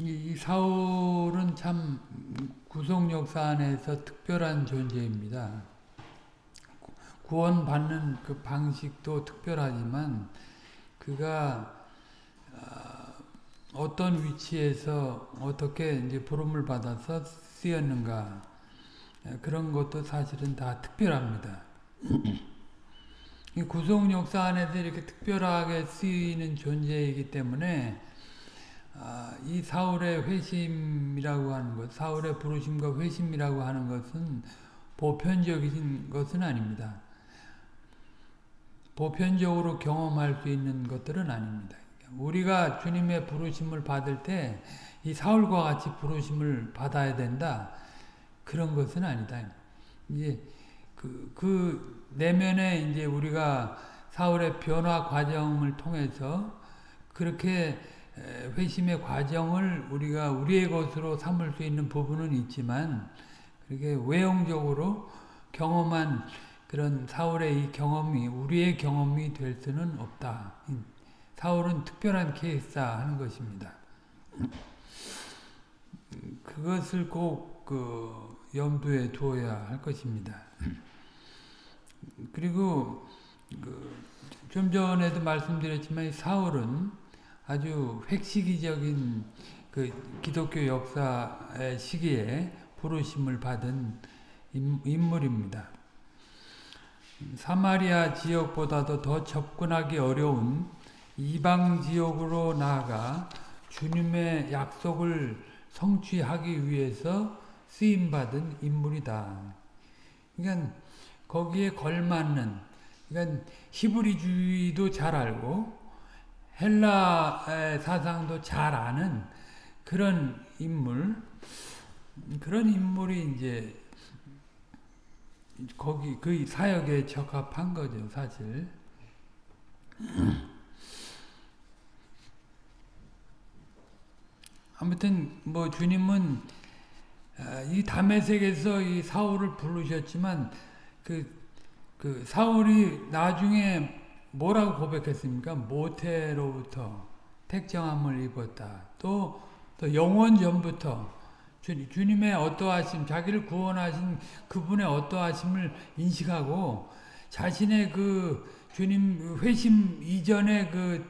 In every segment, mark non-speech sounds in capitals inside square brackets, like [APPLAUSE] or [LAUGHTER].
이, 이 사울은 참 구속 역사 안에서 특별한 존재입니다. 구원받는 그 방식도 특별하지만 그가 어떤 위치에서 어떻게 이제 부름을 받아서 쓰였는가 그런 것도 사실은 다 특별합니다. 구속 역사 안에서 이렇게 특별하게 쓰이는 존재이기 때문에 이 사울의 회심이라고 하는 것, 사울의 부르심과 회심이라고 하는 것은 보편적인 것은 아닙니다. 보편적으로 경험할 수 있는 것들은 아닙니다. 우리가 주님의 부르심을 받을 때 이 사울과 같이 부르심을 받아야 된다. 그런 것은 아니다. 이제 그, 그 내면에 이제 우리가 사울의 변화 과정을 통해서 그렇게 회심의 과정을 우리가 우리의 것으로 삼을 수 있는 부분은 있지만 그렇게 외형적으로 경험한 그런 사울의 이 경험이 우리의 경험이 될 수는 없다. 사울은 특별한 케이스다 하는 것입니다. 그것을 꼭 그 염두에 두어야 할 것입니다. 그리고 그 좀 전에도 말씀드렸지만 사울은 아주 획시기적인 그 기독교 역사의 시기에 부르심을 받은 인물입니다. 사마리아 지역보다도 더 접근하기 어려운 이방 지역으로 나아가 주님의 약속을 성취하기 위해서 쓰임받은 인물이다. 그러니까 거기에 걸맞는 그러니까 히브리주의도 잘 알고 헬라 사상도 잘 아는 그런 인물 그런 인물이 이제 거기 그 사역에 적합한 거죠, 사실. 아무튼 뭐 주님은 아, 이 담에색에서 이 사울을 부르셨지만 그, 그 사울이 나중에 뭐라고 고백했습니까? 모태로부터 택정함을 입었다. 또, 또 영원 전부터 주, 주님의 어떠하심, 자기를 구원하신 그분의 어떠하심을 인식하고 자신의 그 주님 회심 이전의 그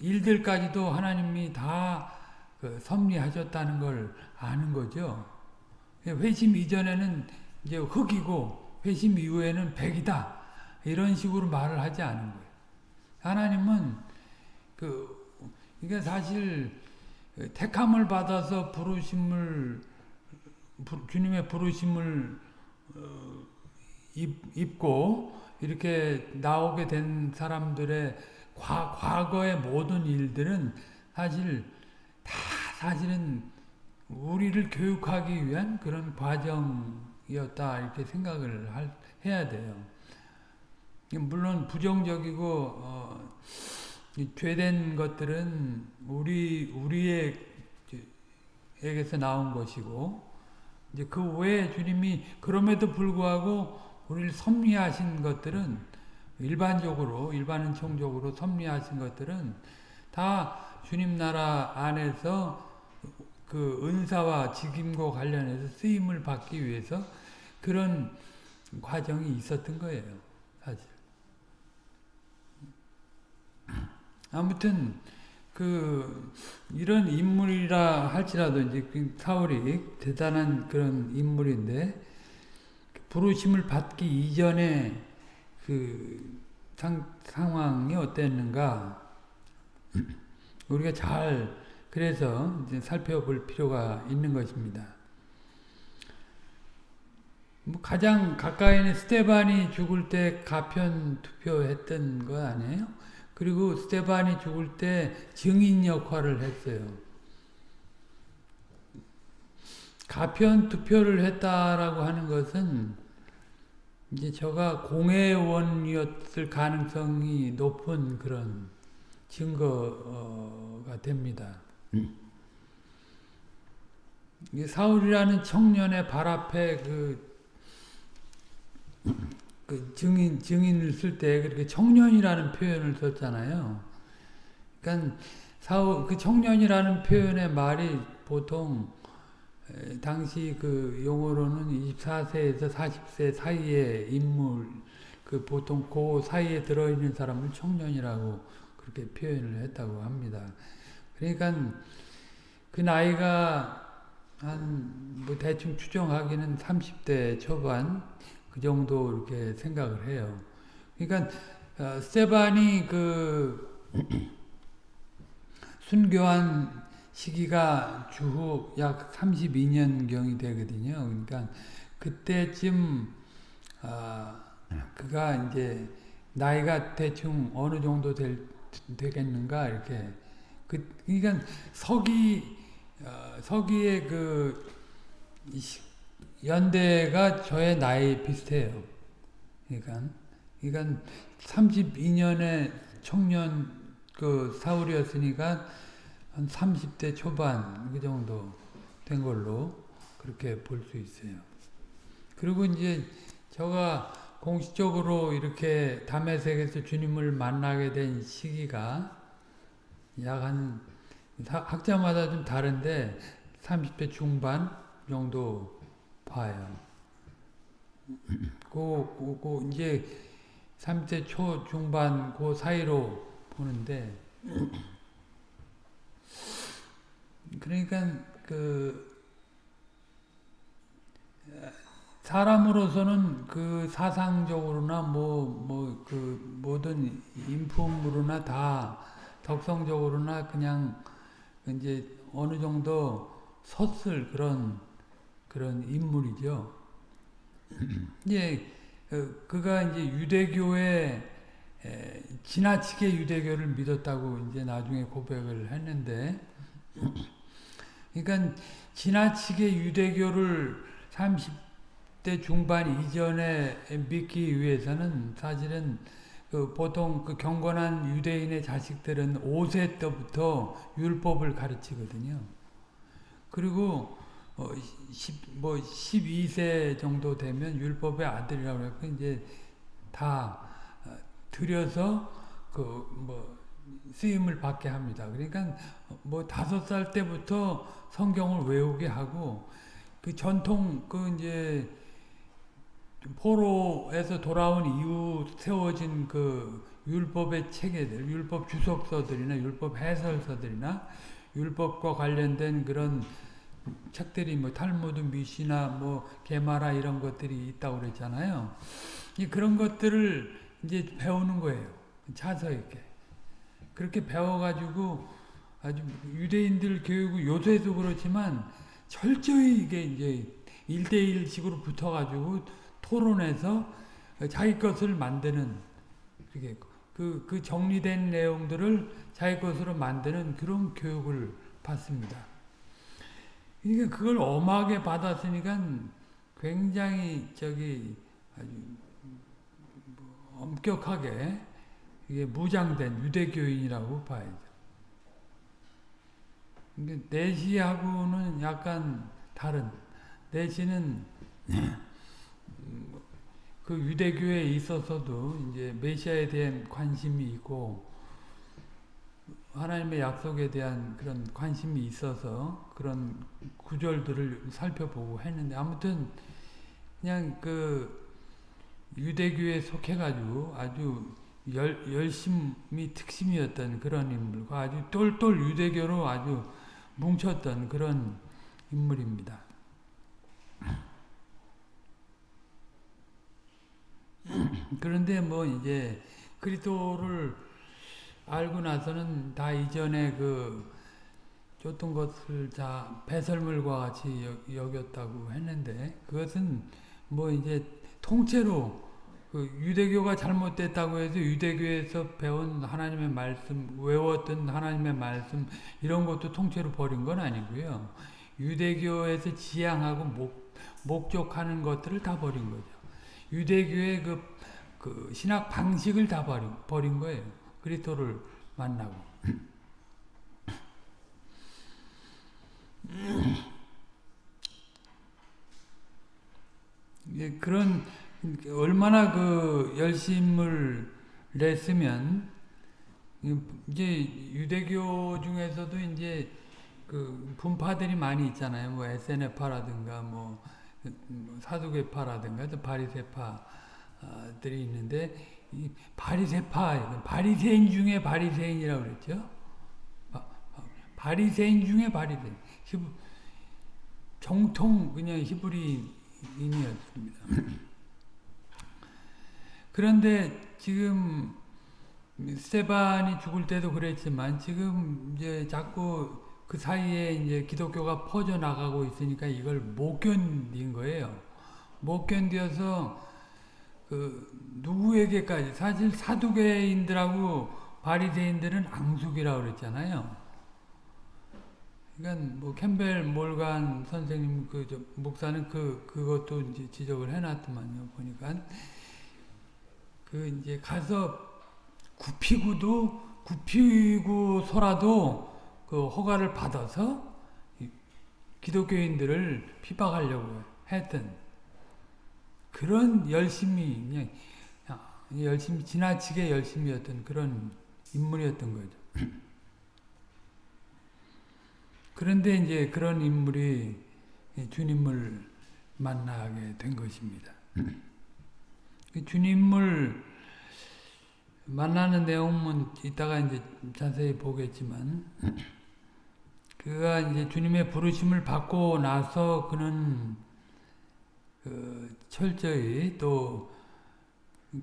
일들까지도 하나님이 다 그 섭리하셨다는 걸 아는 거죠. 회심 이전에는 이제 흙이고 회심 이후에는 백이다. 이런 식으로 말을 하지 않은 거예요. 하나님은 그 이게 사실 택함을 받아서 부르심을 주님의 부르심을 어, 입고 이렇게 나오게 된 사람들의 과, 과거의 모든 일들은 사실 다 사실은 우리를 교육하기 위한 그런 과정이었다 이렇게 생각을 할, 해야 돼요. 물론 부정적이고 어, 죄된 것들은 우리 우리에게서 나온 것이고 이제 그 외에 주님이 그럼에도 불구하고 우리를 섭리하신 것들은 일반적으로 일반은총적으로 섭리하신 것들은 다 주님 나라 안에서 그 은사와 직임과 관련해서 쓰임을 받기 위해서 그런 과정이 있었던 거예요. 사실. 아무튼 그 이런 인물이라 할지라도 이제 그 사울이 대단한 그런 인물인데 부르심을 받기 이전에 그 상, 상황이 어땠는가 [CLEARS THROAT] 우리가 잘 그래서 이제 살펴볼 필요가 있는 것입니다. 뭐 가장 가까이는 스테반이 죽을 때 가편 투표했던 거 아니에요? 그리고 스테반이 죽을 때 증인 역할을 했어요. 가편 투표를 했다라고 하는 것은 이제 저가 공회원이었을 가능성이 높은 그런 증거가 됩니다. 사울이라는 청년의 발 앞에 그, 그 증인, 증인을 쓸 때 그렇게 청년이라는 표현을 썼잖아요. 그러니까 사후 그 청년이라는 표현의 말이 보통 에, 당시 그 용어로는 24세에서 40세 사이의 인물 그 보통 그 사이에 들어있는 사람을 청년이라고 그렇게 표현을 했다고 합니다. 그러니까 그 나이가 한 뭐 대충 추정하기는 30대 초반 그 정도 이렇게 생각을 해요. 그러니까 어, 스테반이 그 [CLEARS THROAT] 순교한 시기가 주후 약 32년경이 되거든요. 그러니까 그때쯤 어, 그가 이제 나이가 대충 어느 정도 될, 되겠는가 이렇게 그 그러니까 서기 어, 서기의 그 연대가 저의 나이 비슷해요. 그러니까 그러니까 32년의 청년 그 사울이었으니까 한 30대 초반 그 정도 된 걸로 그렇게 볼 수 있어요. 그리고 이제 제가 공식적으로 이렇게 담에색에서 주님을 만나게 된 시기가 약 한 학자마다 좀 다른데 30대 중반 정도 봐요. 그, 그, 그 이제 30대 초 중반 그 사이로 보는데 그러니까 그 사람으로서는 그 사상적으로나 뭐 뭐 그 모든 인품으로나 다 덕성적으로나 그냥 이제 어느 정도 섰을 그런 그런 인물이죠. [CLEARS THROAT] 이제 그가 이제 유대교에 지나치게 유대교를 믿었다고 이제 나중에 고백을 했는데, [CLEARS THROAT] 그러니까 지나치게 유대교를 30대 중반 이전에 믿기 위해서는 사실은 그 보통 그 경건한 유대인의 자식들은 5세 때부터 율법을 가르치거든요. 그리고 어, 10, 뭐 12세 정도 되면 율법의 아들이라고 해서 이제 다 들여서 그 뭐 쓰임을 받게 합니다. 그러니까 뭐 다섯 살 때부터 성경을 외우게 하고 그 전통 그 이제 포로에서 돌아온 이후 세워진 그 율법의 체계들, 율법 주석서들이나 율법 해설서들이나 율법과 관련된 그런 책들이 뭐 탈무드, 미시나 뭐 게마라 이런 것들이 있다고 그랬잖아요. 그런 것들을 이제 배우는 거예요. 차서 이렇게. 그렇게 배워가지고 아주 유대인들 교육이 요새도 그렇지만 철저히 이게 이제 일대일식으로 붙어가지고 토론해서 자기 것을 만드는 그게 그, 그 정리된 내용들을 자기 것으로 만드는 그런 교육을 받습니다. 그러니까 그걸 엄하게 받았으니까 굉장히 저기 아주 엄격하게 이게 무장된 유대교인이라고 봐야죠. 내시하고는 약간 다른 내시는 그 유대교에 있어서도 이제 메시아에 대한 관심이 있고 하나님의 약속에 대한 그런 관심이 있어서 그런 구절들을 살펴보고 했는데 아무튼 그냥 그 유대교에 속해가지고 아주 열, 열심히 특심이었던 그런 인물과 아주 똘똘 유대교로 아주 뭉쳤던 그런 인물입니다. [CLEARS THROAT] 그런데 뭐 이제 그리스도를 알고 나서는 다 이전에 그 줬던 것을 다 배설물과 같이 여겼다고 했는데 그것은 뭐 이제 통째로 그 유대교가 잘못됐다고 해서 유대교에서 배운 하나님의 말씀, 외웠던 하나님의 말씀 이런 것도 통째로 버린 건 아니고요. 유대교에서 지향하고 목, 목적하는 것들을 다 버린 거죠. 유대교의 그, 그 신학 방식을 다 버린, 버린 거예요. 그리스도를 만나고. 그런 얼마나 그 열심을 냈으면 이제 유대교 중에서도 이제 그 분파들이 많이 있잖아요. 뭐 SNF파라든가 뭐 사두개파라든가 바리새파들이 있는데 이 바리새파 바리새인 중에 바리새인이라고 그랬죠. 바리새인 중에 바리새인. 정통 그냥 히브리인이었습니다. [CLEARS THROAT] 그런데 지금 스테반이 죽을 때도 그랬지만 지금 이제 자꾸 그 사이에 이제 기독교가 퍼져 나가고 있으니까 이걸 못 견딘 거예요. 못 견뎌서 그 누구에게까지 사실 사두개인들하고 바리새인들은 앙숙이라고 그랬잖아요. 그러니까 뭐 캠벨 몰간 선생님 그 목사는 그 그것도 이제 지적을 해놨더만요. 보니까 그 이제 가서 굽히고도 굽히고서라도 그 허가를 받아서 기독교인들을 피박하려고 했던 그런 열심히 그냥 열심히 지나치게 열심이었던 그런 인물이었던 거죠. [CLEARS THROAT] 그런데 이제 그런 인물이 주님을 만나게 된 것입니다. [CLEARS THROAT] 그 주님을 만나는 내용은 이따가 이제 자세히 보겠지만 [CLEARS THROAT] 그가 이제 주님의 부르심을 받고 나서 그는 그 철저히 또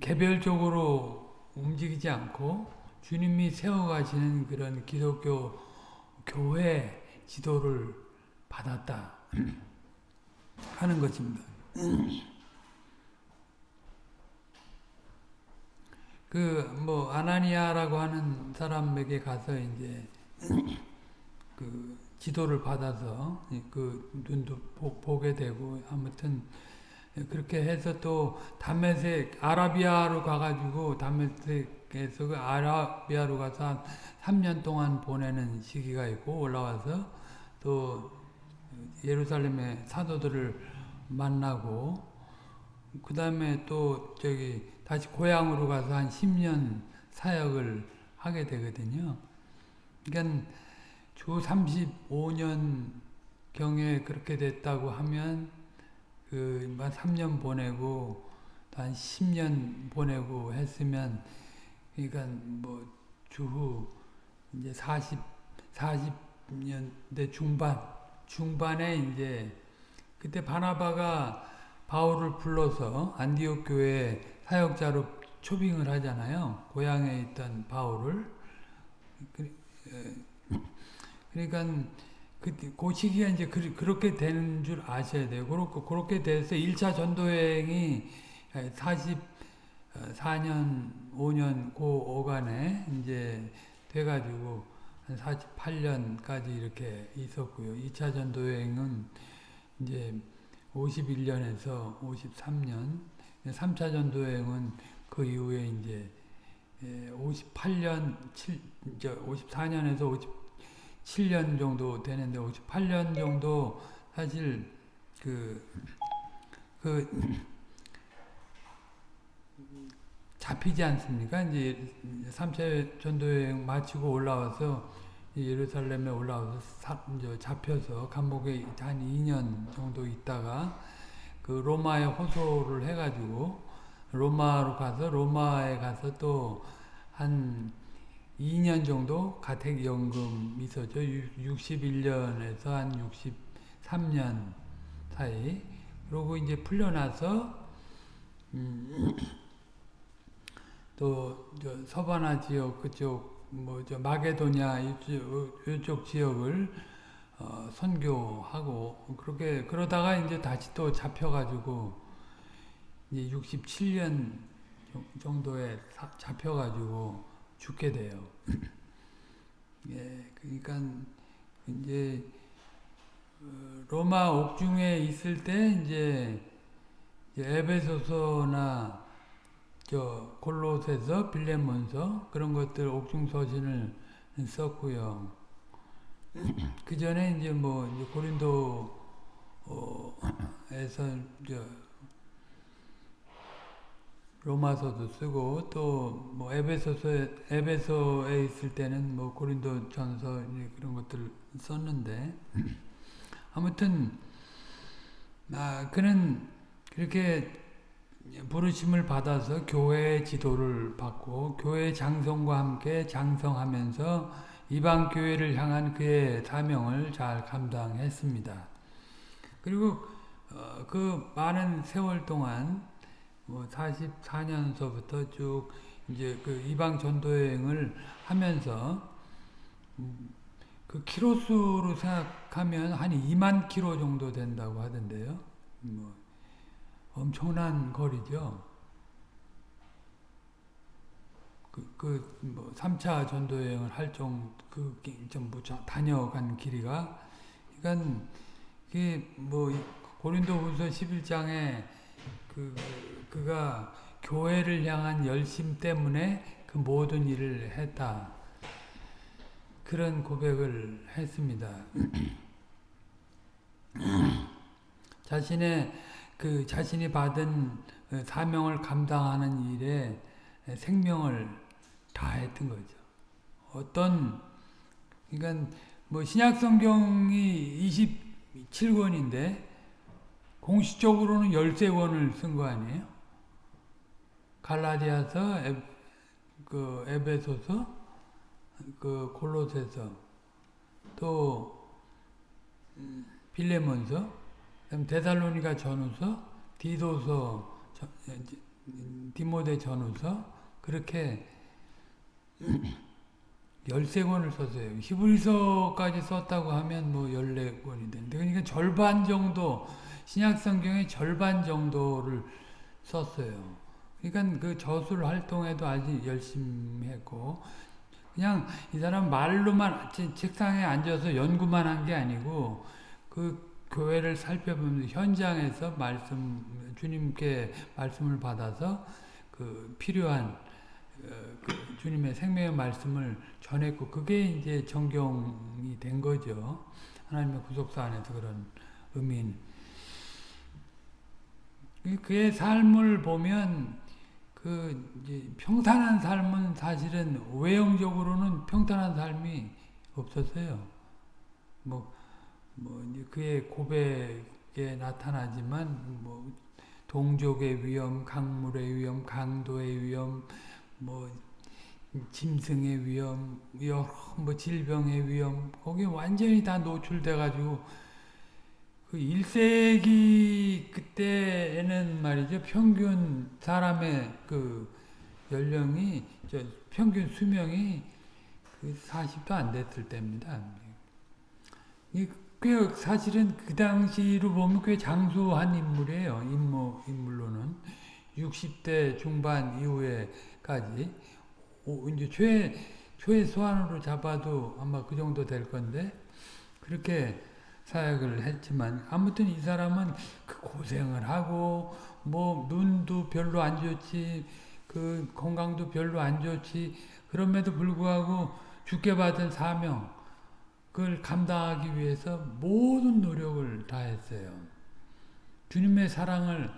개별적으로 움직이지 않고 주님이 세워가시는 그런 기독교 교회 지도를 받았다 [CLEARS THROAT] 하는 것입니다. [CLEARS THROAT] 그 뭐 아나니아라고 하는 사람에게 가서 이제 [CLEARS THROAT] 그 지도를 받아서 그 눈도 보, 게 되고 아무튼 그렇게 해서 또 다메섹 아라비아로 가가지고 다메섹에서 그 아라비아로 가서 한 3년 동안 보내는 시기가 있고 올라와서 또 예루살렘의 사도들을 만나고 그 다음에 또 저기 다시 고향으로 가서 한 10년 사역을 하게 되거든요. 그러니까 주 35년 경에 그렇게 됐다고 하면 그만 3년 보내고 한 10년 보내고 했으면 그러니까 뭐 주후 이제 40 40년대 중반 중반에 이제 그때 바나바가 바울을 불러서 안디옥 교회 사역자로 초빙을 하잖아요. 고향에 있던 바울을. 그, 그러니까 그, 그 시기가 이제 그, 렇게 되는 줄 아셔야 돼요. 그렇게, 그렇게 돼서 1차 전도여행이 44년, 5년, 그 어간에 이제 돼가지고 한 48년까지 이렇게 있었고요. 2차 전도여행은 이제 51년에서 53년 3차 전도여행은 그 이후에 이제 58년, 7, 54년에서 57년 정도 되는데 58년 정도 사실 그, 그 잡히지 않습니까? 이제 3차 전도여행 마치고 올라와서 예루살렘에 올라와서 사, 잡혀서 감옥에 한 2년 정도 있다가 그 로마에 호소를 해가지고 로마로 가서 로마에 가서 또한 2년 정도 가택연금 있었죠. 61년에서 한 63년 사이. 그러고 이제 풀려나서 음, [CLEARS THROAT] 또 서바나 지역 그쪽 뭐 저 마게도냐 이쪽, 이쪽 지역을 어, 선교하고 그렇게 그러다가 이제 다시 또 잡혀가지고 이제 67년 정도에 잡혀가지고 죽게 돼요. [LAUGHS] 예, 그러니까 이제 어, 로마 옥중에 있을 때 이제 에베소서나 저 골로새서, 빌레몬서 그런 것들 옥중 서신을 썼고요. [LAUGHS] 그 전에 이제 뭐 이제 고린도에서 저 로마서도 쓰고 또 뭐 에베소서에 에베소에 있을 때는 뭐 고린도전서 그런 것들을 썼는데 [CLEARS THROAT] 아무튼 아 그는 그렇게 부르심을 받아서 교회의 지도를 받고 교회 장성과 함께 장성하면서 이방 교회를 향한 그의 사명을 잘 감당했습니다. 그리고 어, 그 많은 세월 동안 뭐 44년서부터 쭉 이제 그 이방 전도 여행을 하면서 음, 그 키로수로 생각하면 한 2만 키로 정도 된다고 하던데요. 뭐 엄청난 거리죠. 그, 그, 뭐, 3차 전도 여행을 할 정, 그, 전부 다녀간 길이가, 그니까, 그게 뭐, 고린도 후서 11장에 그, 그가 교회를 향한 열심 때문에 그 모든 일을 했다. 그런 고백을 했습니다. [CLEARS THROAT] 자신의 그 자신이 받은 사명을 감당하는 일에 생명을 다했던 거죠. 어떤 그러니까 뭐 신약 성경이 27권인데 공식적으로는 13권을 쓴 거 아니에요? 갈라디아서, 에, 그 에베소서, 그 골로새서, 또 음, 빌레몬서, 데살로니가 전후서, 디도서, 디모데 전후서 그렇게 [CLEARS THROAT] 13권을 썼어요. 히브리서까지 썼다고 하면 뭐 14권이 되는데 그러니까 절반 정도 신약 성경의 절반 정도를 썼어요. 그러니까 그 저술 활동에도 아주 열심히 했고 그냥 이 사람 말로만 책상에 앉아서 연구만 한 게 아니고 그 교회를 살펴보면서 현장에서 말씀 주님께 말씀을 받아서 그 필요한 어, 그 주님의 생명의 말씀을 전했고 그게 이제 정경이 된 거죠. 하나님의 구속사 안에서 그런 의미인 그의 삶을 보면 그 평탄한 삶은 사실은 외형적으로는 평탄한 삶이 없었어요. 뭐, 뭐 그의 고백에 나타나지만 뭐 동족의 위험, 강물의 위험, 강도의 위험, 뭐 짐승의 위험, 여러 뭐 질병의 위험, 거기 완전히 다 노출돼 가지고 그 1세기 그때에는 말이죠. 평균 사람의 그 연령이 저 평균 수명이 그 40도 안 됐을 때입니다. 이꽤 사실은 그 당시로 보면 꽤 장수한 인물이에요. 인물, 인물로는 60대 중반 이후에까지 오, 이제 최 최소한으로 잡아도 아마 그 정도 될 건데 그렇게 사역을 했지만 아무튼 이 사람은 그 고생을 하고 뭐 눈도 별로 안 좋지 그 건강도 별로 안 좋지 그럼에도 불구하고 죽게 받은 사명 그걸 감당하기 위해서 모든 노력을 다했어요. 주님의 사랑을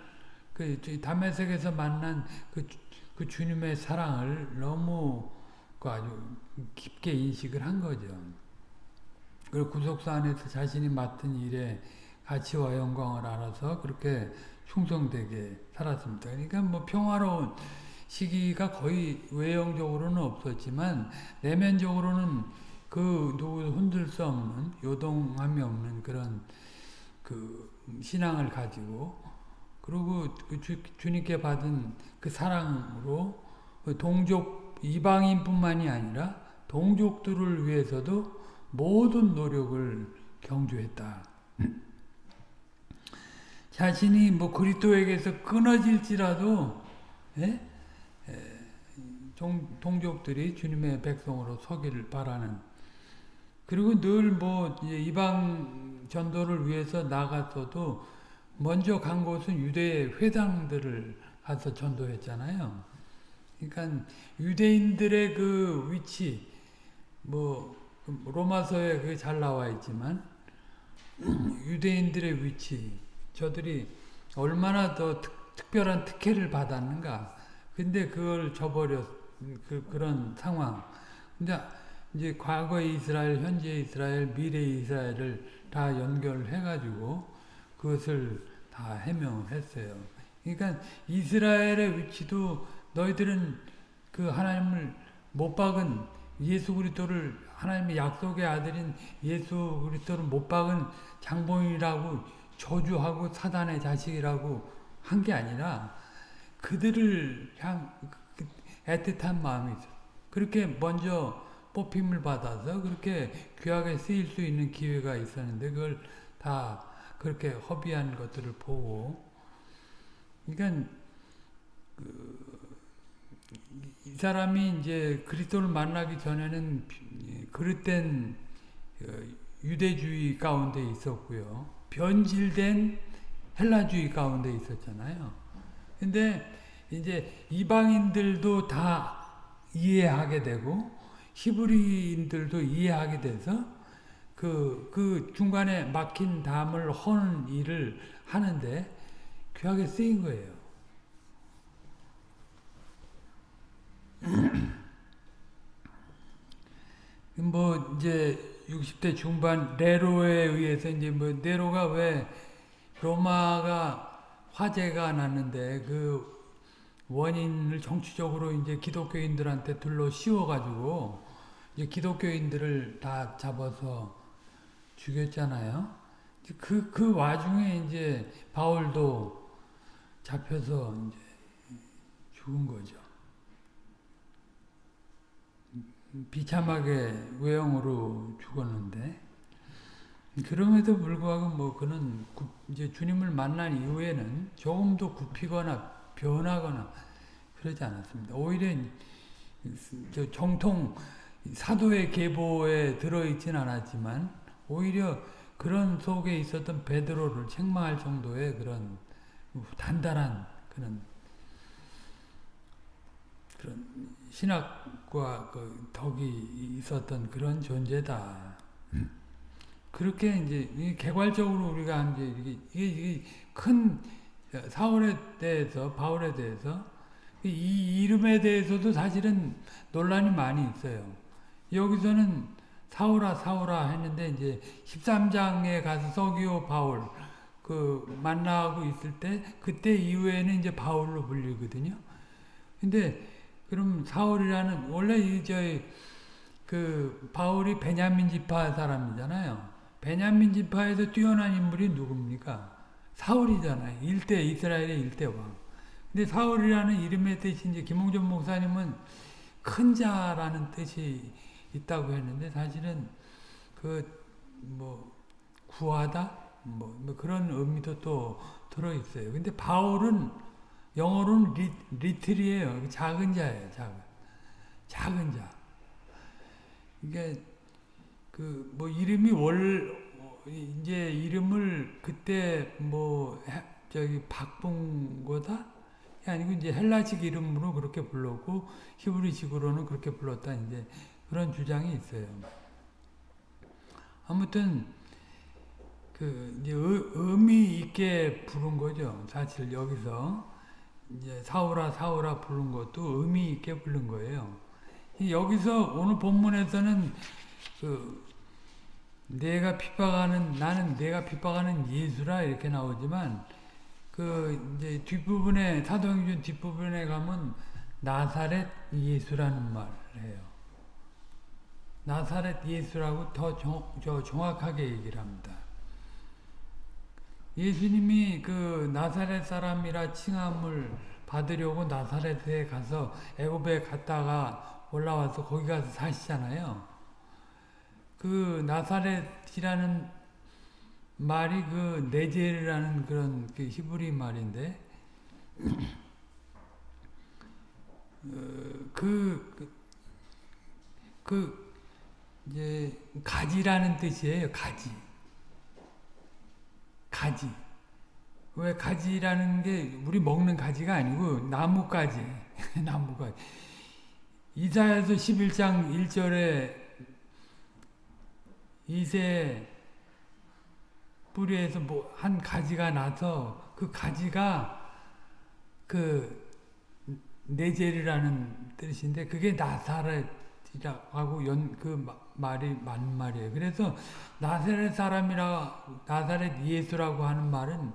그 담에색에서 만난 그, 그 주님의 사랑을 너무 그 아주 깊게 인식을 한 거죠. 그리고 구속사 안에서 자신이 맡은 일에 가치와 영광을 알아서 그렇게 충성되게 살았습니다. 그러니까 뭐 평화로운 시기가 거의 외형적으로는 없었지만 내면적으로는 그 누구 흔들 수 없는 요동함이 없는 그런 그 신앙을 가지고 그리고 그 주, 주님께 받은 그 사랑으로 그 동족 이방인뿐만이 아니라 동족들을 위해서도 모든 노력을 경주했다. 자신이 뭐 그리스도에게서 끊어질지라도 예? 동족들이 주님의 백성으로 서기를 바라는 그리고 늘 뭐 이방 전도를 위해서 나갔어도 먼저 간 곳은 유대 회당들을 가서 전도했잖아요. 그러니까 유대인들의 그 위치 뭐 로마서에 그게 잘 나와 있지만 [CLEARS THROAT] 유대인들의 위치 저들이 얼마나 더 특, 별한 특혜를 받았는가 근데 그걸 저버렸 그 그런 상황. 근데 이제 과거 이스라엘, 현재 이스라엘, 미래 이스라엘을 다 연결해 가지고 그것을 다 해명했어요. 그러니까 이스라엘의 위치도 너희들은 그 하나님을 못 박은 예수 그리스도를 하나님의 약속의 아들인 예수 그리스도를 못 박은 장본이라고 저주하고 사단의 자식이라고 한 게 아니라 그들을 향그 애틋한 마음이 있어. 그렇게 먼저 뽑힘을 받아서 그렇게 귀하게 쓰일 수 있는 기회가 있었는데 그걸 다 그렇게 허비한 것들을 보고 그러니까 그 이 사람이 이제 그리스도를 만나기 전에는 그릇된 그 유대주의 가운데 있었고요. 변질된 헬라주의 가운데 있었잖아요. 근데 이제 이방인들도 다 이해하게 되고 히브리인들도 이해하게 돼서 그, 그 중간에 막힌 담을 허는 일을 하는데 귀하게 쓰인 거예요. 뭐 이제 60대 중반 네로에 의해서 이제 뭐 네로가 왜 로마가 화재가 났는데 그 원인을 정치적으로 이제 기독교인들한테 둘러 씌워가지고 이제 기독교인들을 다 잡아서 죽였잖아요. 그, 그 와중에 이제 바울도 잡혀서 이제 죽은 거죠. 비참하게 외형으로 죽었는데, 그럼에도 불구하고 뭐 그는 이제 주님을 만난 이후에는 조금도 굽히거나 변하거나 그러지 않았습니다. 오히려 정통 사도의 계보에 들어있진 않았지만 오히려 그런 속에 있었던 베드로를 책망할 정도의 그런 단단한 그런 그런 신학과 그 덕이 있었던 그런 존재다. 그렇게 이제 개괄적으로 우리가 이제 이게, 이게 큰 사울에 대해서 바울에 대해서 이 이름에 대해서도 사실은 논란이 많이 있어요. 여기서는 사울아 사울아 했는데 이제 13장에 가서 서기오 바울 그 만나고 있을 때 그때 이후에는 이제 바울로 불리거든요. 근데 그럼 사울이라는 원래 이 저희 그 바울이 베냐민 지파 사람이잖아요. 베냐민 지파에서 뛰어난 인물이 누굽니까? 사울이잖아요. 일대 이스라엘의 일대 왕. 근데 사울이라는 이름의 뜻이 이제 김홍준 목사님은 큰 자라는 뜻이 있다고 했는데 사실은 그 뭐 구하다 뭐, 뭐, 그런 의미도 또 들어 있어요. 근데 바울은 영어로는 리, 리틀이에요. 작은 자예요. 작은 작은 자. 이게 그 뭐 이름이 월 이제 이름을 그때 뭐 저기 바꾼 거다 아니고 이제 헬라식 이름으로 그렇게 불렀고 히브리식으로는 그렇게 불렀다 이제 그런 주장이 있어요. 아무튼 그 이제 의 미 있게 부른 거죠. 사실 여기서 이제 사오라 사오라 부른 것도 의미 있게 부른 거예요. 여기서 오늘 본문에서는 그 내가 핍박하는 나는 내가 핍박하는 예수라 이렇게 나오지만 그 이제 뒷부분에 사도행전 뒷부분에 가면 나사렛 예수라는 말을 해요. 나사렛 예수라고 더 정, 저 정확하게 얘기를 합니다. 예수님이 그 나사렛 사람이라 칭함을 받으려고 나사렛에 가서 애굽에 갔다가 올라와서 거기 가서 사시잖아요. 그 나사렛이라는 말이 그 네젤이라는 그런 그 히브리 말인데 어, 그, 그, 그 이제 가지라는 뜻이에요. 가지. 가지. 왜 가지라는 게 우리 먹는 가지가 아니고 나무가지. [LAUGHS] 나무가지. 이사야서 11장 1절에 이세 뿌리에서 뭐 한 가지가 나서 그 가지가 그 네젤이라는 뜻인데 그게 나사렛이라고 연그 말이 맞는 말이에요. 그래서 나사렛 사람이라 나사렛 예수라고 하는 말은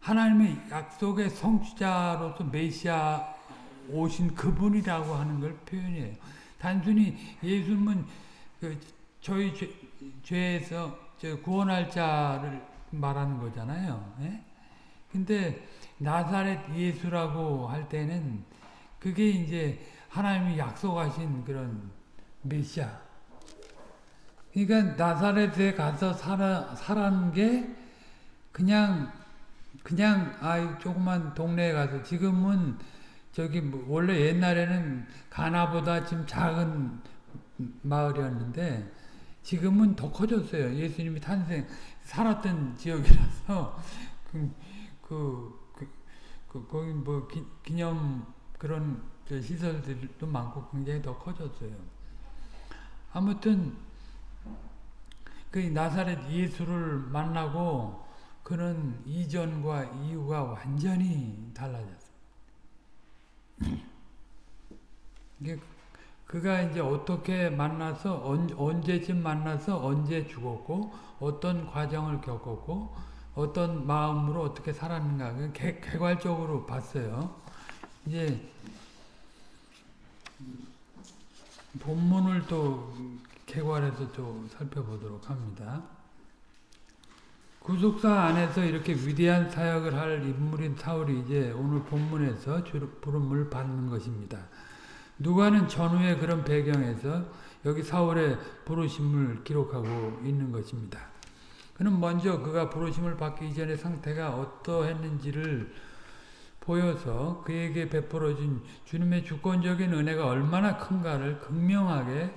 하나님의 약속의 성취자로서 메시아 오신 그분이라고 하는 걸 표현해요. 단순히 예수님은 그 저희 죄, 죄에서 구원할 자를 말하는 거잖아요. 예? 근데 나사렛 예수라고 할 때는 그게 이제 하나님이 약속하신 그런 메시아. 그러니까 나사렛에 가서 살아, 살았는 게 그냥 그냥 아 조그만 동네에 가서 지금은 저기 뭐 원래 옛날에는 가나보다 지금 작은 마을이었는데 지금은 더 커졌어요. 예수님이 탄생 살았던 지역이라서 그, 그, 그, 그 거기 뭐 기, 기념 그런 시설들도 많고 굉장히 더 커졌어요. 아무튼 그 나사렛 예수를 만나고 그는 이전과 이후가 완전히. 이게 그가 이제 어떻게 만나서 언, 언제쯤 만나서 언제 죽었고 어떤 과정을 겪었고 어떤 마음으로 어떻게 살았는가 개, 괄적으로 봤어요. 이제 본문을 또 개괄해서 또 살펴보도록 합니다. 구속사 안에서 이렇게 위대한 사역을 할 인물인 사울이 이제 오늘 본문에서 부름을 받는 것입니다. 누가는 전후의 그런 배경에서 여기 사울의 부르심을 기록하고 있는 것입니다. 그는 먼저 그가 부르심을 받기 이전의 상태가 어떠했는지를 보여서 그에게 베풀어진 주님의 주권적인 은혜가 얼마나 큰가를 극명하게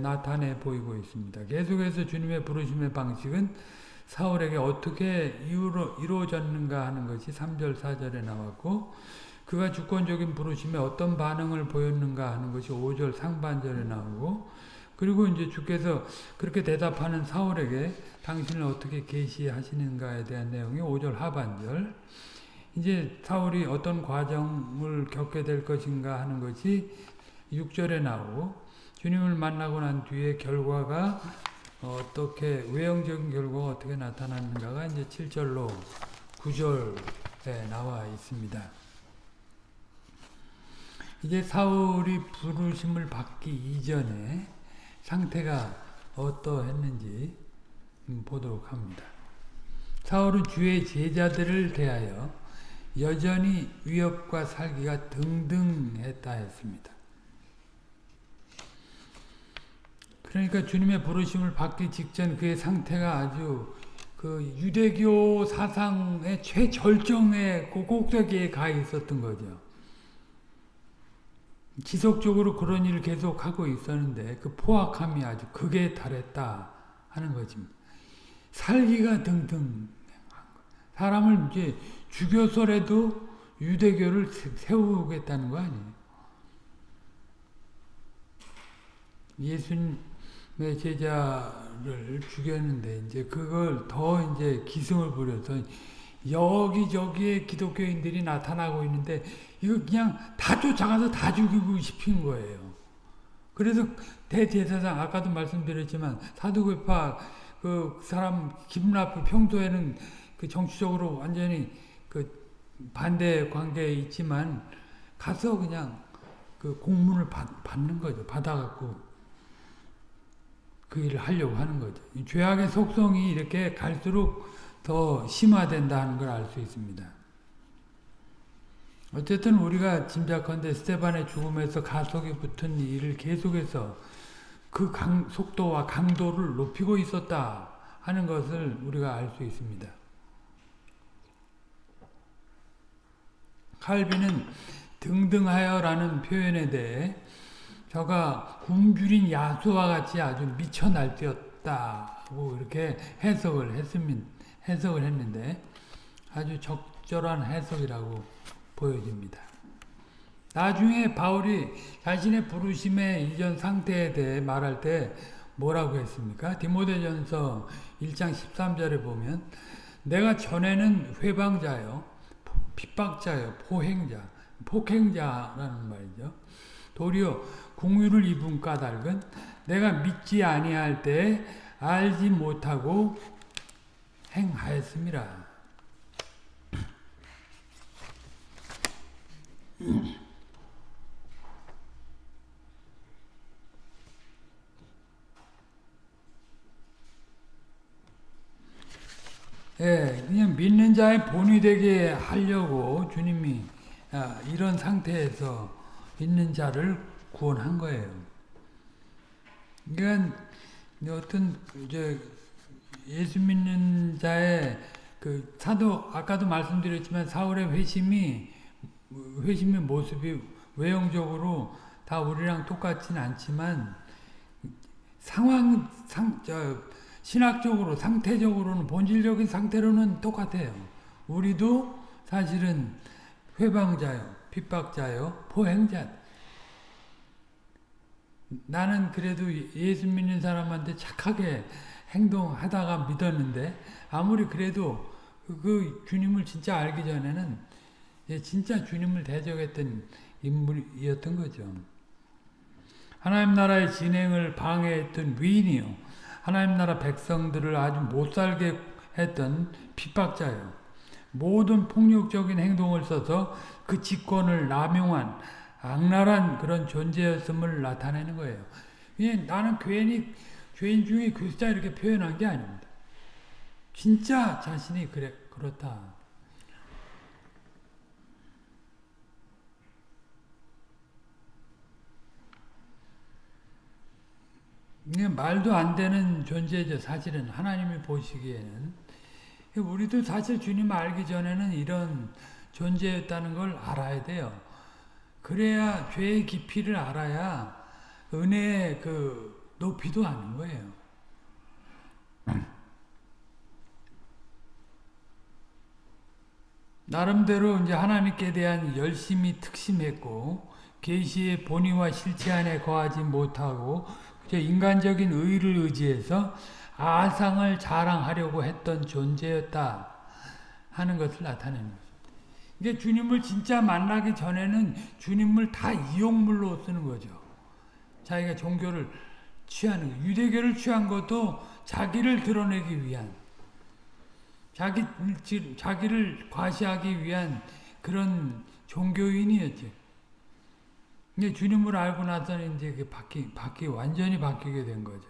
나타내 보이고 있습니다. 계속해서 주님의 부르심의 방식은 사울에게 어떻게 이루어 졌는가 하는 것이 3절 4절에 나왔고 그가 주권적인 부르심에 어떤 반응을 보였는가 하는 것이 5절 상반절에 나오고 그리고 이제 주께서 그렇게 대답하는 사울에게 당신을 어떻게 계시하시는가에 대한 내용이 5절 하반절 이제 사울이 어떤 과정을 겪게 될 것인가 하는 것이 6절에 나오고 주님을 만나고 난 뒤에 결과가 어떻게 외형적인 결과가 어떻게 나타났는가가 이제 7절로 9절에 나와 있습니다. 이제 사울이 부르심을 받기 이전에 상태가 어떠했는지 보도록 합니다. 사울은 주의 제자들을 대하여 여전히 위협과 살기가 등등했다 했습니다. 그러니까 주님의 부르심을 받기 직전 그의 상태가 아주 그 유대교 사상의 최절정의 꼭대기에 가 있었던 거죠. 지속적으로 그런 일을 계속하고 있었는데 그 포악함이 아주 극에 달했다 하는 거지. 살기가 등등 사람을 이제 죽여서라도 유대교를 세우겠다는 거 아니에요. 예수님 내 제자를 죽였는데 이제 그걸 더 이제 기승을 부려서 여기저기에 기독교인들이 나타나고 있는데 이거 그냥 다 쫓아가서 다 죽이고 싶은 거예요. 그래서 대제사장 아까도 말씀드렸지만 사두개파 그 사람 기분 나쁘 평소에는 그 정치적으로 완전히 그 반대 관계에 있지만 가서 그냥 그 공문을 받, 받는 거죠. 받아갖고 그 일을 하려고 하는 거죠. 죄악의 속성이 이렇게 갈수록 더 심화된다는 걸 알 수 있습니다. 어쨌든 우리가 짐작컨대 스테반의 죽음에서 가속이 붙은 일을 계속해서 그 강, 속도와 강도를 높이고 있었다 하는 것을 우리가 알 수 있습니다. 칼빈은 등등하여라는 표현에 대해 저가 굶주린 야수와 같이 아주 미쳐 날뛰었다고 이렇게 해석을 했습니다. 해석을 했는데 아주 적절한 해석이라고 보여집니다. 나중에 바울이 자신의 부르심의 이전 상태에 대해 말할 때 뭐라고 했습니까? 디모데전서 1장 13절에 보면 내가 전에는 회방자요 핍박자요 포행자 폭행자라는 말이죠. 도리어 궁유를 입은 까닭은 내가 믿지 아니할 때 알지 못하고 행하였습니다. [CLEARS THROAT] 예, 그냥 믿는 자의 본이 되게 하려고 주님이 아, 이런 상태에서 있는 자를 구원한 거예요. 그러니까 어떤 이제 예수 믿는 자의 그 사도 아까도 말씀드렸지만 사울의 회심이 회심의 모습이 외형적으로 다 우리랑 똑같진 않지만 상황 상 저 신학적으로 상태적으로는 본질적인 상태로는 똑같아요. 우리도 사실은 회방자요, 핍박자요, 포행자. 나는 그래도 예수 믿는 사람한테 착하게 행동하다가 믿었는데 아무리 그래도 그 주님을 진짜 알기 전에는 진짜 주님을 대적했던 인물이었던 거죠. 하나님 나라의 진행을 방해했던 위인이요. 하나님 나라 백성들을 아주 못살게 했던 핍박자요. 모든 폭력적인 행동을 써서 그 직권을 남용한 악랄한 그런 존재였음을 나타내는 거예요. 나는 괜히 죄인 중에 교수자 이렇게 표현한 게 아닙니다. 진짜 자신이 그래 그렇다. 말도 안 되는 존재죠. 사실은 하나님이 보시기에는 우리도 사실 주님 알기 전에는 이런 존재였다는 걸 알아야 돼요. 그래야 죄의 깊이를 알아야 은혜의 그 높이도 아는 거예요. [CLEARS THROAT] 나름대로 이제 하나님께 대한 열심히 특심했고 계시의 본의와 실체 안에 거하지 못하고 인간적인 의를 의지해서 아상을 자랑하려고 했던 존재였다 하는 것을 나타내는 것입니다. 이게 주님을 진짜 만나기 전에는 주님을 다 이용물로 쓰는 거죠. 자기가 종교를 취하는 거. 유대교를 취한 것도 자기를 드러내기 위한 자기 자기를 과시하기 위한 그런 종교인이었죠. 이제 주님을 알고 나서는 이제 그 바뀌, 바뀌, 완전히 바뀌게 된 거죠.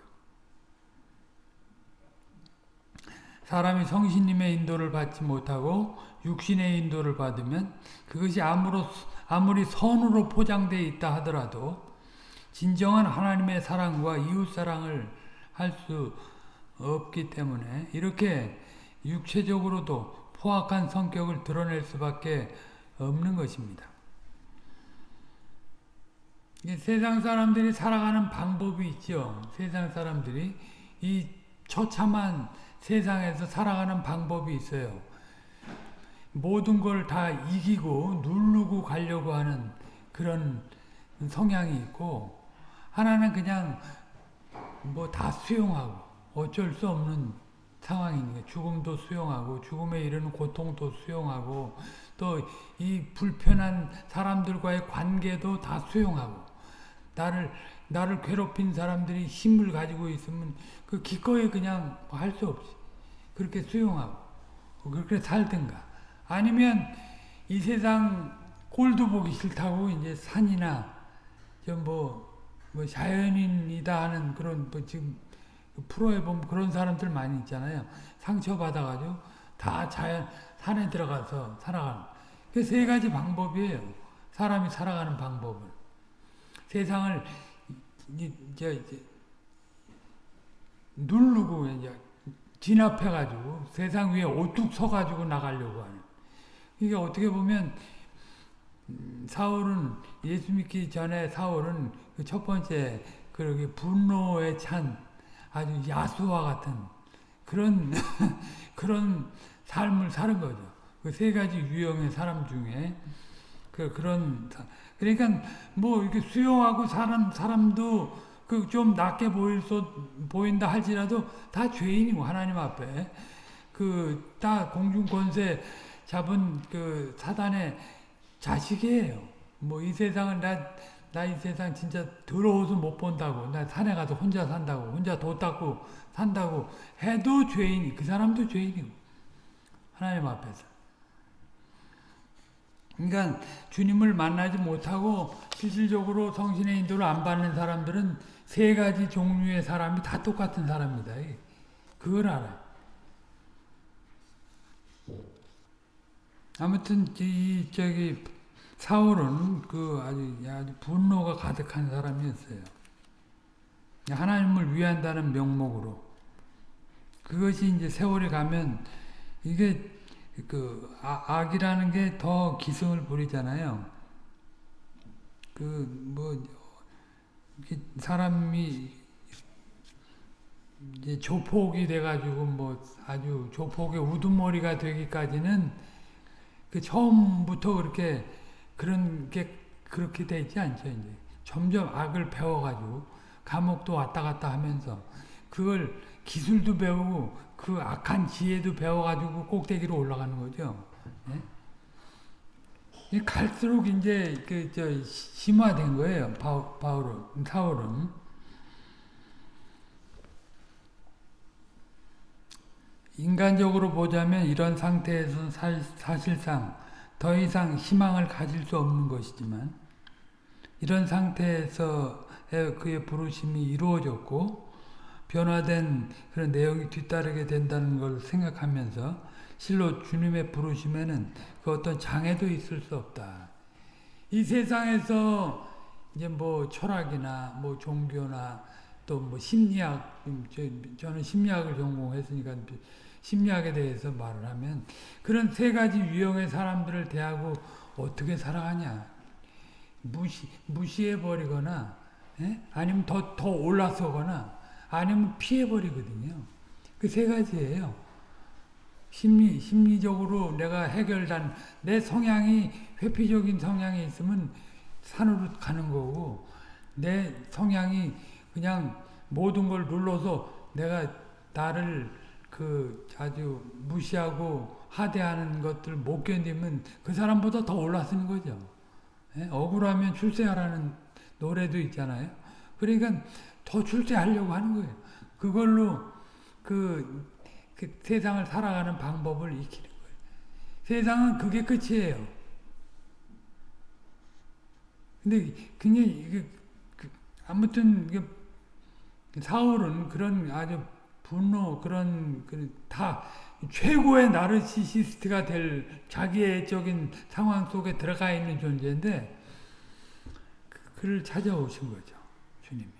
사람이 성신님의 인도를 받지 못하고 육신의 인도를 받으면 그것이 아무로, 아무리 선으로 포장되어 있다 하더라도 진정한 하나님의 사랑과 이웃사랑을 할 수 없기 때문에 이렇게 육체적으로도 포악한 성격을 드러낼 수밖에 없는 것입니다. 세상 사람들이 살아가는 방법이 있죠. 세상 사람들이 이 처참한 세상에서 살아가는 방법이 있어요. 모든 걸 다 이기고 누르고 가려고 하는 그런 성향이 있고 하나는 그냥 뭐 다 수용하고 어쩔 수 없는 상황이니까 죽음도 수용하고 죽음에 이르는 고통도 수용하고 또 이 불편한 사람들과의 관계도 다 수용하고 나를 나를 괴롭힌 사람들이 힘을 가지고 있으면 그 기꺼이 그냥 할 수 없이 그렇게 수용하고 그렇게 살든가 아니면 이 세상 꼴도 보기 싫다고 이제 산이나 좀뭐 뭐 자연인이다 하는 그런 뭐 지금 프로에 보면 그런 사람들 많이 있잖아요. 상처 받아가지고 다 자연 산에 들어가서 살아가는 그 세 가지 방법이에요. 사람이 살아가는 방법은. 세상을 이제, 이제 누르고 이제 진압해가지고 세상 위에 오뚝 서가지고 나가려고 하는. 이게 어떻게 보면 음, 사울은 예수 믿기 전에 사울은 그 첫 번째 그렇게 분노에 찬 아주 야수와 같은 그런 [LAUGHS] 그런 삶을 사는 거죠. 그 세 가지 유형의 사람 중에 그 그런 그러니까 뭐 이렇게 수용하고 사람 사람도 그 좀 낮게 보일 수 보인다 할지라도 다 죄인이고 하나님 앞에 그 다 공중 권세 잡은 그 사단의 자식이에요. 뭐 이 세상은 나, 나 이 세상 진짜 더러워서 못 본다고. 나 산에 가서 혼자 산다고. 혼자 도 닦고 산다고 해도 죄인이, 그 사람도 죄인이고. 하나님 앞에서. 그러니까 주님을 만나지 못하고 실질적으로 성신의 인도를 안 받는 사람들은 세 가지 종류의 사람이 다 똑같은 사람이다. 그걸 알아요. 아무튼 이 저기 사울은 그 아주 아주 분노가 가득한 사람이었어요. 하나님을 위한다는 명목으로 그것이 이제 세월이 가면 이게 그 아, 악이라는 게 더 기승을 부리잖아요. 그 뭐 사람이 이제 조폭이 돼가지고 뭐 아주 조폭의 우두머리가 되기까지는 그 처음부터 그렇게 그런 게 그렇게 되지 않죠 이제 점점 악을 배워가지고 감옥도 왔다 갔다 하면서 그걸 기술도 배우고 그 악한 지혜도 배워가지고 꼭대기로 올라가는 거죠. 예? 갈수록 이제 그 저 심화된 거예요. 바울, 바울은 사울은 인간적으로 보자면 이런 상태에서 사실상 더 이상 희망을 가질 수 없는 것이지만 이런 상태에서 그의 부르심이 이루어졌고 변화된 그런 내용이 뒤따르게 된다는 걸 생각하면서 실로 주님의 부르심에는 그 어떤 장애도 있을 수 없다. 이 세상에서 이제 뭐 철학이나 뭐 종교나 또 뭐 심리학, 저는 심리학을 전공했으니까 심리학에 대해서 말을 하면 그런 세 가지 유형의 사람들을 대하고 어떻게 살아가냐. 무시, 무시해 버리거나, 예? 아니면 더, 더 올라서거나, 아니면 피해버리거든요. 그 세 가지예요. 심리, 심리적으로 내가 해결단, 내 성향이, 회피적인 성향이 있으면 산으로 가는 거고, 내 성향이 그냥 모든 걸 눌러서 내가 나를 그 아주 무시하고 하대하는 것들 못 견디면 그 사람보다 더 올라서는 거죠. 예? 억울하면 출세하라는 노래도 있잖아요. 그러니까 더 출세하려고 하는 거예요. 그걸로 그, 그 세상을 살아가는 방법을 익히는 거예요. 세상은 그게 끝이에요. 근데 그냥 그, 아무튼 사울은 그런 아주 분노 그런 다 최고의 나르시시스트가 될 자기애적인 상황 속에 들어가 있는 존재인데 그를 찾아오신 거죠. 주님이.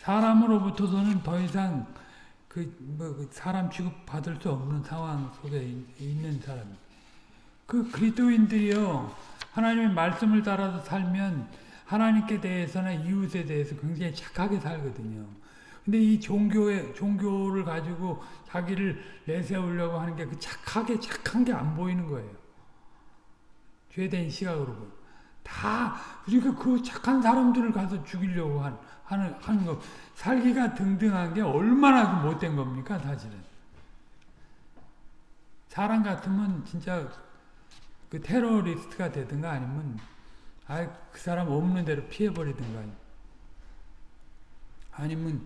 사람으로부터서는 더 이상 그, 뭐, 그 사람 취급 받을 수 없는 상황 속에 있는 사람. 그 그리스도인들이요, 하나님의 말씀을 따라서 살면 하나님께 대해서나 이웃에 대해서 굉장히 착하게 살거든요. 근데 이 종교에, 종교를 가지고 자기를 내세우려고 하는 게 그 착하게 착한 게 안 보이는 거예요. 죄된 시각으로. 다, 그러니까 그 착한 사람들을 가서 죽이려고 한, 하는, 하는 거. 살기가 등등한 게 얼마나 그 못된 겁니까, 사실은. 사람 같으면 진짜 그 테러리스트가 되든가 아니면 아, 그 사람 없는 대로 피해버리든가. 아니면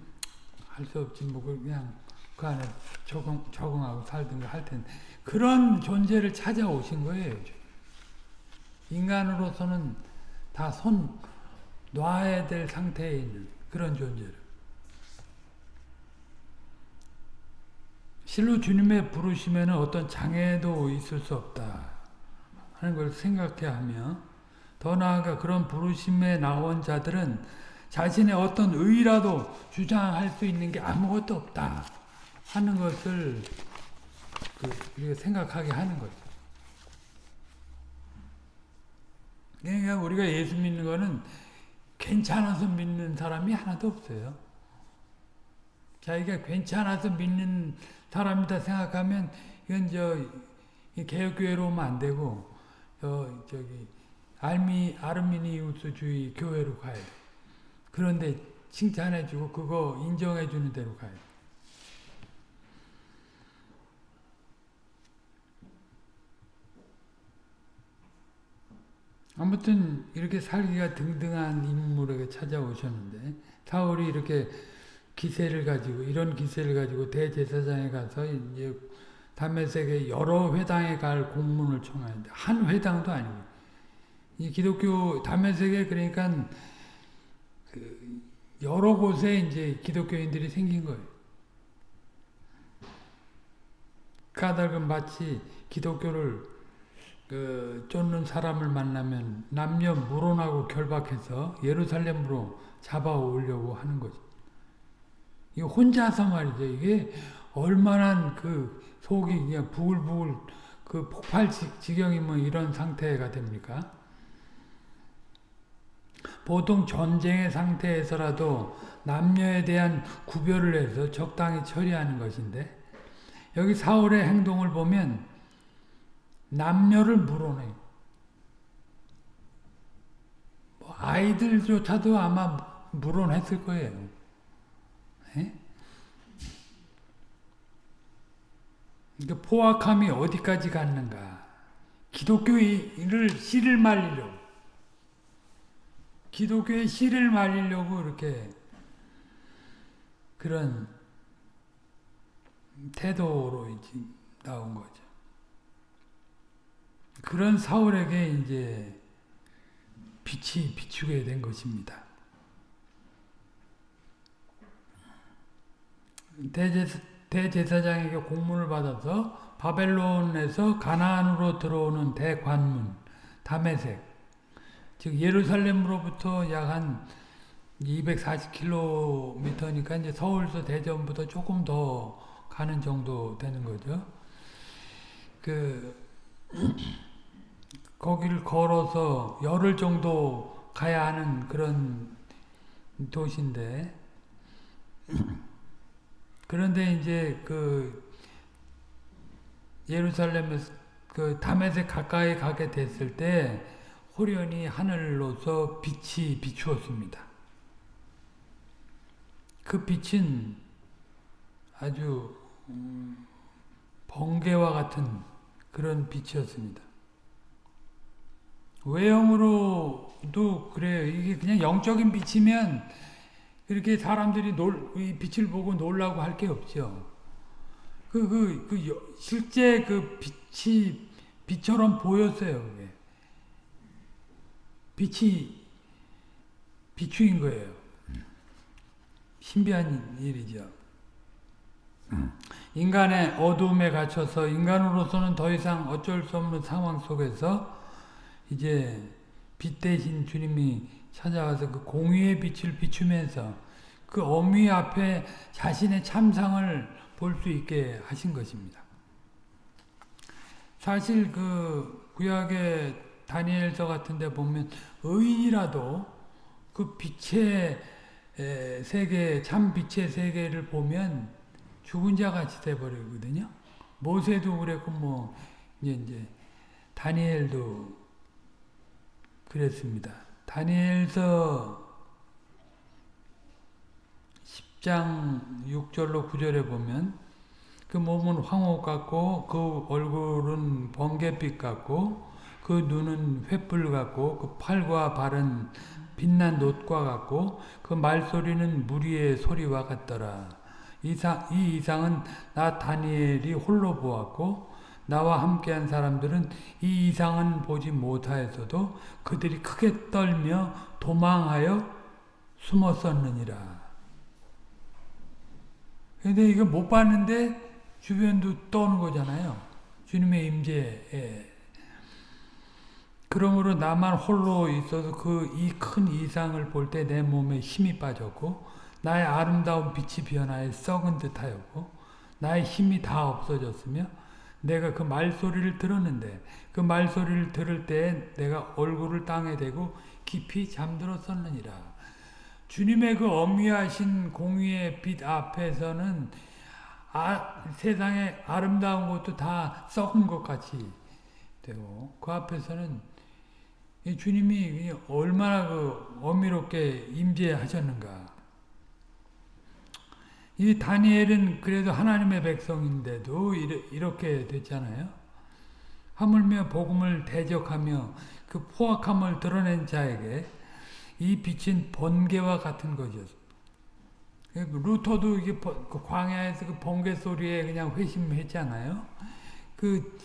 할 수 없지, 뭐, 그냥 그 안에 적응, 적응하고 살든가 할 텐데. 그런 존재를 찾아오신 거예요. 인간으로서는 다 손 놔야 될 상태에 있는 그런 존재를. 실로 주님의 부르심에는 어떤 장애도 있을 수 없다 하는 걸 생각해야 하며 더 나아가 그런 부르심에 나온 자들은 자신의 어떤 의라도 주장할 수 있는 게 아무것도 없다 하는 것을 그 생각하게 하는 거죠. 그러니까 우리가 예수 믿는 거는 괜찮아서 믿는 사람이 하나도 없어요. 자기가 괜찮아서 믿는 사람이다 생각하면 이건 저 개혁교회로 오면 안 되고 저 저기 알미, 아르미니우스주의 교회로 돼. 그런데 칭찬해주고 그거 인정해주는 대로 가야 아무튼 이렇게 살기가 등등한 인물에게 찾아오셨는데 사울이 이렇게 기세를 가지고 이런 기세를 가지고 대제사장에 가서 이제 담메색에 여러 회당에 갈 공문을 청하는데 한 회당도 아니고 이 기독교 담메색에 그러니까 그 여러 곳에 이제 기독교인들이 생긴 거예요. 까닭은 마치 기독교를 그 쫓는 사람을 만나면 남녀 물론하고 결박해서 예루살렘으로 잡아오려고 하는 거죠. 이 혼자서 말이죠. 이게 얼마나 그 속이 그냥 부글부글 그 폭발 지경이면 이런 상태가 됩니까? 보통 전쟁의 상태에서라도 남녀에 대한 구별을 해서 적당히 처리하는 것인데 여기 사울의 행동을 보면 남녀를 물어내요. 뭐 아이들조차도 아마 물어냈을 거예요. 네? 그러니까 포악함이 어디까지 갔는가. 기독교를 씨를 말리려고. 기독교의 씨를 말리려고 이렇게 그런 태도로 나온 거죠. 그런 사울에게 이제 빛이 비추게 된 것입니다. 대제사, 대제사장에게 공문을 받아서 바벨론에서 가나안으로 들어오는 대관문 다메색 즉 예루살렘으로부터 약 한 240km니까 이제 서울서 대전부터 조금 더 가는 정도 되는 거죠. 그 거기를 걸어서 열흘 정도 가야 하는 그런 도시인데 그런데 이제 그 예루살렘에서 그 담에색 가까이 가게 됐을 때 호련히 하늘로서 빛이 비추었습니다. 그 빛은 아주 음, 번개와 같은 그런 빛이었습니다. 외형으로도 그래요. 이게 그냥 영적인 빛이면 그렇게 사람들이 놀, 이 빛을 보고 놀라고 할 게 없죠. 그, 그, 그, 실제 그 빛이 빛처럼 보였어요. 그게. 빛이 비추인 거예요. 신비한 일이죠. 인간의 어둠에 갇혀서 인간으로서는 더 이상 어쩔 수 없는 상황 속에서 이제 빛 대신 주님이 찾아와서 그 공의의 빛을 비추면서 그 어미 앞에 자신의 참상을 볼 수 있게 하신 것입니다. 사실 그 구약의 다니엘서 같은 데 보면 의인이라도 그 빛의 세계, 참 빛의 세계를 보면 죽은 자 같이 돼버리거든요. 모세도 그랬고, 뭐, 이제, 이제, 다니엘도 그랬습니다. 다니엘서 10장 6절로 9절에 보면 그 몸은 황옥 같고 그 얼굴은 번개빛 같고 그 눈은 횃불 같고 그 팔과 발은 빛난 놋과 같고 그 말소리는 무리의 소리와 같더라. 이상, 이 이상은 나 다니엘이 홀로 보았고 나와 함께한 사람들은 이 이상은 보지 못하였어도 그들이 크게 떨며 도망하여 숨었었느니라. 근데 이거 못 봤는데 주변도 떠는 거잖아요. 주님의 임재에. 그러므로 나만 홀로 있어서 그 이 큰 이상을 볼 때 내 몸에 힘이 빠졌고 나의 아름다운 빛이 변하여 썩은 듯하였고 나의 힘이 다 없어졌으며 내가 그 말소리를 들었는데 그 말소리를 들을 때 내가 얼굴을 땅에 대고 깊이 잠들었었느니라. 주님의 그 엄위하신 공의의 빛 앞에서는 아, 세상의 아름다운 것도 다 썩은 것 같이 되고 그 앞에서는 주님이 얼마나 그 엄밀롭게 임재하셨는가. 이 다니엘은 그래도 하나님의 백성인데도 이렇게 됐잖아요. 하물며 복음을 대적하며 그 포악함을 드러낸 자에게 이 빛은 번개와 같은 것이었습니다. 루터도 이게 번- 그 광야에서 그 번개 소리에 그냥 회심했잖아요. 그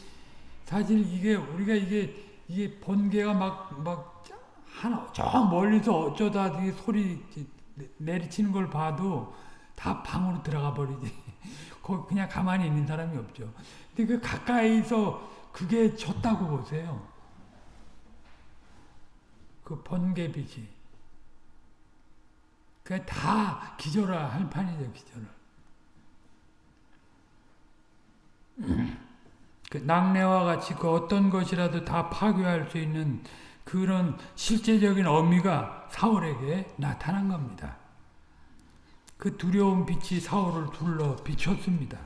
사실 이게 우리가 이게 이게 번개가 막 막 하나 저 멀리서 어쩌다 이 소리 내리치는 걸 봐도 다 방으로 들어가 버리지. [LAUGHS] 거기 그냥 가만히 있는 사람이 없죠. 근데 그 가까이서 그게 쳤다고 보세요. 그 번개빛이. 그게 다 기절할 할 판이죠, 기절을. 그 낙내와 같이 그 어떤 것이라도 다 파괴할 수 있는 그런 실제적인 의미가 사울에게 나타난 겁니다. 그 두려운 빛이 사울을 둘러 비췄습니다.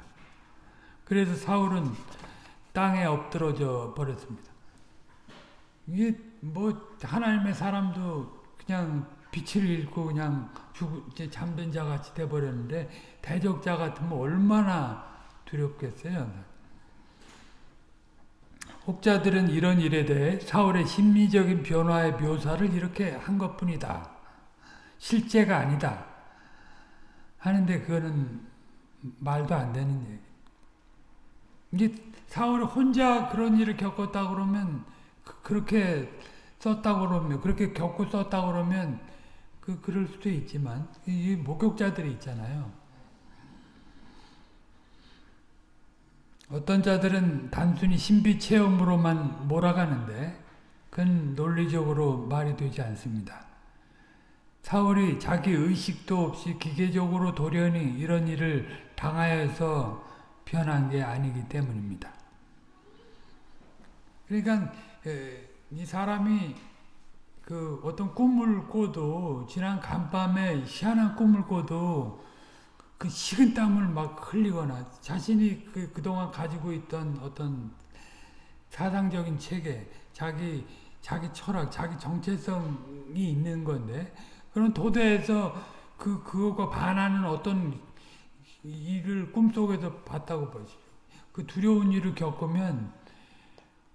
그래서 사울은 땅에 엎드러져 버렸습니다. 이게 뭐 하나님의 사람도 그냥 빛을 잃고 그냥 죽 이제 잠든 자 같이 돼 버렸는데 대적자 같으면 얼마나 두렵겠어요. 혹자들은 이런 일에 대해 사울의 심리적인 변화의 묘사를 이렇게 한 것뿐이다. 실제가 아니다. 하는데 그거는 말도 안 되는 얘기. 이게 사울이 혼자 그런 일을 겪었다 그러면 그, 렇게 썼다 그러면 그렇게 겪고 썼다 그러면 그 그럴 수도 있지만 이 목격자들이 있잖아요. 어떤 자들은 단순히 신비 체험으로만 몰아가는데 그건 논리적으로 말이 되지 않습니다. 사울이 자기 의식도 없이 기계적으로 돌연히 이런 일을 당하여서 변한 게 아니기 때문입니다. 그러니까 이 사람이 그 어떤 꿈을 꿔도 지난 간밤에 희한한 꿈을 꿔도 그 식은 땀을 막 흘리거나 자신이 그 그동안 가지고 있던 어떤 사상적인 체계, 자기 자기 철학, 자기 정체성이 있는 건데 그런 도대에서 그 그거가 반하는 어떤 일을 꿈속에서 봤다고 보시죠. 그 두려운 일을 겪으면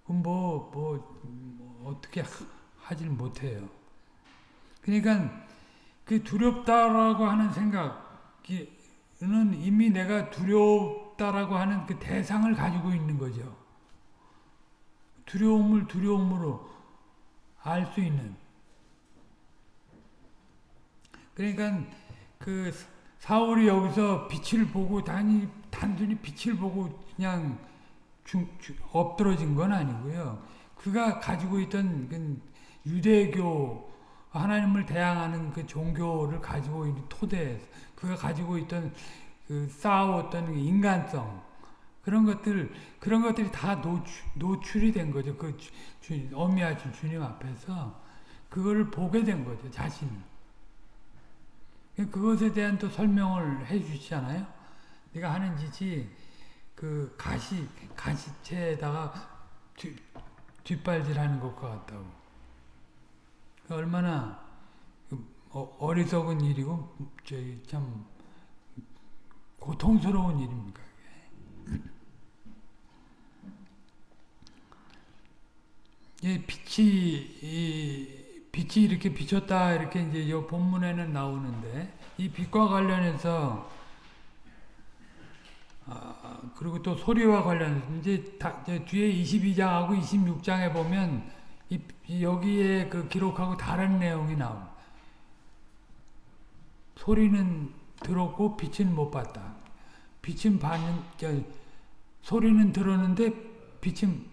뭐뭐 뭐, 뭐 어떻게 하 질 못해요. 그러니까 그 두렵다라고 하는 생각이 는 이미 내가 두렵다라고 하는 그 대상을 가지고 있는 거죠. 두려움을 두려움으로 알 수 있는. 그러니까 그 사울이 여기서 빛을 보고 단이 단순히 빛을 보고 그냥 중, 중, 엎드러진 건 아니고요. 그가 가지고 있던 그 유대교 하나님을 대항하는 그 종교를 가지고 있는 토대, 그가 가지고 있던 그 쌓아왔던 인간성 그런 것들 그런 것들이 다 노출, 노출이 된 거죠. 그 주, 주, 어미하신 주님 앞에서 그걸 보게 된 거죠. 자신을. 그것에 대한 또 설명을 해 주시잖아요. 네가 하는 짓이 그 가시 가시채에다가 뒤, 뒷발질하는 것과 같다고. 얼마나 어리석은 일이고 저희 참 고통스러운 일입니까? 이 빛이 이 빛이 이렇게 비쳤다 이렇게 이제 이 본문에는 나오는데 이 빛과 관련해서 아, 그리고 또 소리와 관련해서 이제, 다, 이제 뒤에 22장하고 26장에 보면 이, 여기에 그 기록하고 다른 내용이 나옵니다. 소리는 들었고 빛은 못 봤다. 빛은 봤는 저, 소리는 들었는데 빛은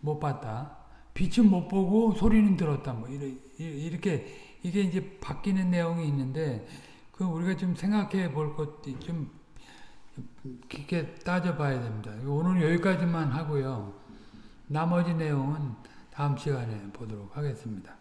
못 봤다. 빛은 못 보고 소리는 들었다. 뭐 이렇게 이게 이제 바뀌는 내용이 있는데 그 우리가 좀 생각해 볼 것이 좀 깊게 따져봐야 됩니다. 오늘 여기까지만 하고요. 나머지 내용은 다음 시간에 보도록 하겠습니다.